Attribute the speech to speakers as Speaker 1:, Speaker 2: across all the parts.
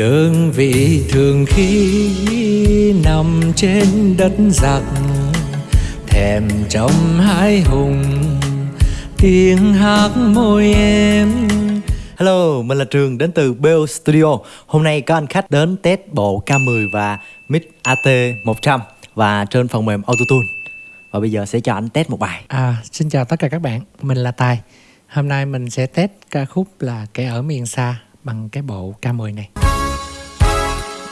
Speaker 1: đơn vị thường khi nằm trên đất giặc thèm trong hai hùng tiếng hát môi em.
Speaker 2: Hello, mình là Trường đến từ Bell Studio. Hôm nay có anh khách đến test bộ K10 và mic AT100 Và trên phần mềm Autotune. Và bây giờ sẽ cho anh test một bài.
Speaker 3: À, xin chào tất cả các bạn, mình là Tài. Hôm nay mình sẽ test ca khúc là Kẻ ở miền xa bằng cái bộ K10 này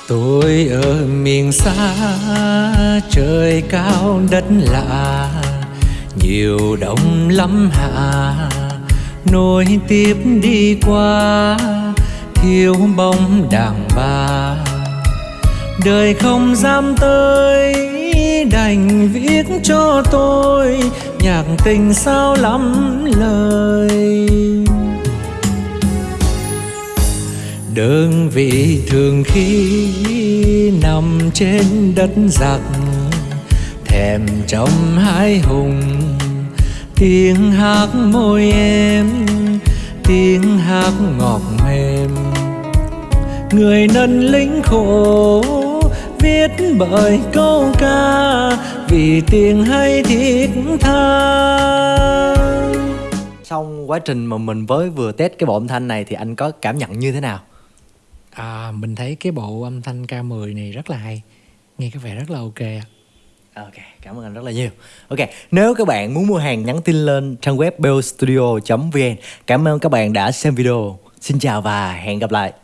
Speaker 1: Tôi ở miền xa, trời cao, đất lạ. Nhiều đông lắm hạ, nối tiếp đi qua. Thiếu bóng đàn bà Đời không dám tới. Đành viết cho tôi, Nhạc tình sao lắm lời. Đơn vị thường khi nằm trên đất giặc, thèm trong hai hùng. Tiếng hát môi em, tiếng hát ngọt mềm. Người nân lính khổ viết bởi câu ca, vì tiếng hay thiết tha.
Speaker 2: Xong quá trình mà mình với vừa test cái bộ âm thanh này thì anh có cảm nhận như thế nào?
Speaker 3: À, Mình thấy cái bộ âm thanh K10 này rất là hay Nghe có vẻ rất là ok ạ
Speaker 2: Ok, cảm ơn anh rất là nhiều. Ok, nếu các bạn muốn mua hàng nhắn tin lên trang web bellstudio.vn. Cảm ơn các bạn đã xem video. Xin chào và hẹn gặp lại.